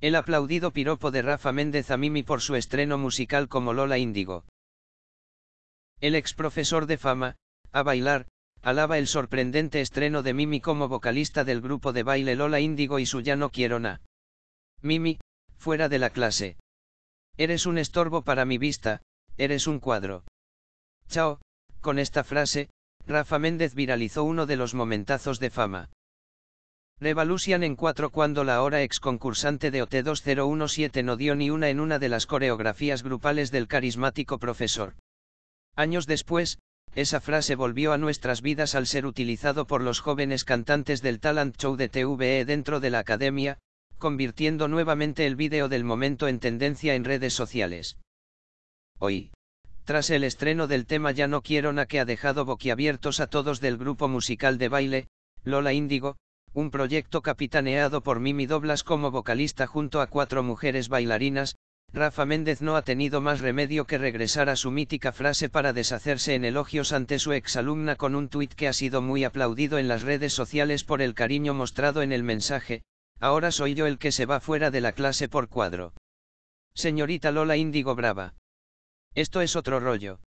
El aplaudido piropo de Rafa Méndez a Mimi por su estreno musical como Lola Índigo. El ex profesor de fama, a bailar, alaba el sorprendente estreno de Mimi como vocalista del grupo de baile Lola Índigo y su Ya no quiero na. Mimi, fuera de la clase. Eres un estorbo para mi vista, eres un cuadro. Chao, con esta frase, Rafa Méndez viralizó uno de los momentazos de fama. Revolution en 4 cuando la ahora ex concursante de OT2017 no dio ni una en una de las coreografías grupales del carismático profesor. Años después, esa frase volvió a nuestras vidas al ser utilizado por los jóvenes cantantes del talent show de TVE dentro de la academia, convirtiendo nuevamente el vídeo del momento en tendencia en redes sociales. Hoy, tras el estreno del tema Ya no quiero na que ha dejado boquiabiertos a todos del grupo musical de baile, Lola Índigo, un proyecto capitaneado por Mimi Doblas como vocalista junto a cuatro mujeres bailarinas, Rafa Méndez no ha tenido más remedio que regresar a su mítica frase para deshacerse en elogios ante su exalumna con un tuit que ha sido muy aplaudido en las redes sociales por el cariño mostrado en el mensaje, ahora soy yo el que se va fuera de la clase por cuadro. Señorita Lola Índigo Brava. Esto es otro rollo.